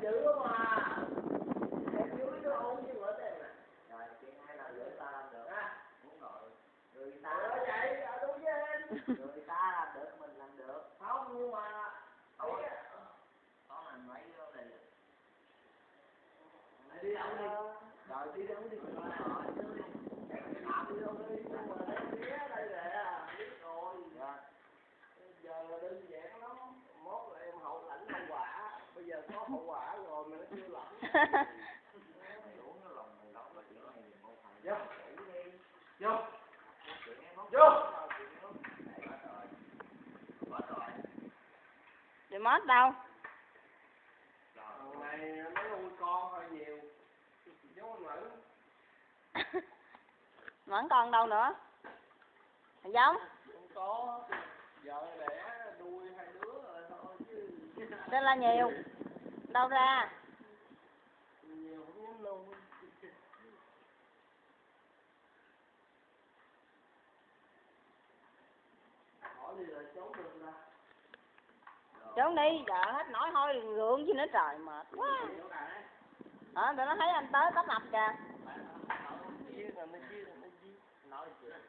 dữ không mà em dữ nó ổn chứ bữa tiền mà. Rồi chị hai là rửa ta làm được á. Muốn rồi. Người ta ở vậy ở đúng với anh người ta làm được mình làm được. Không nhưng mà thôi. á có làm lấy vô này đi. Đâu đi? Rồi đi đâu đi? Rồi hậu quả rồi mà nó chưa lòng vô vô vô mốt đâu? thằng này nó nuôi con hơi nhiều giống anh Mẫn con đâu nữa? Thằng giống? không có vợ đẻ nuôi hai đứa rồi thôi chứ là nhiều. Đâu ra? trốn đi, giờ hết nói thôi gượng chứ nữa trời mệt quá. Hả, tụi nó thấy anh tới tấp nập kìa. nói chuyện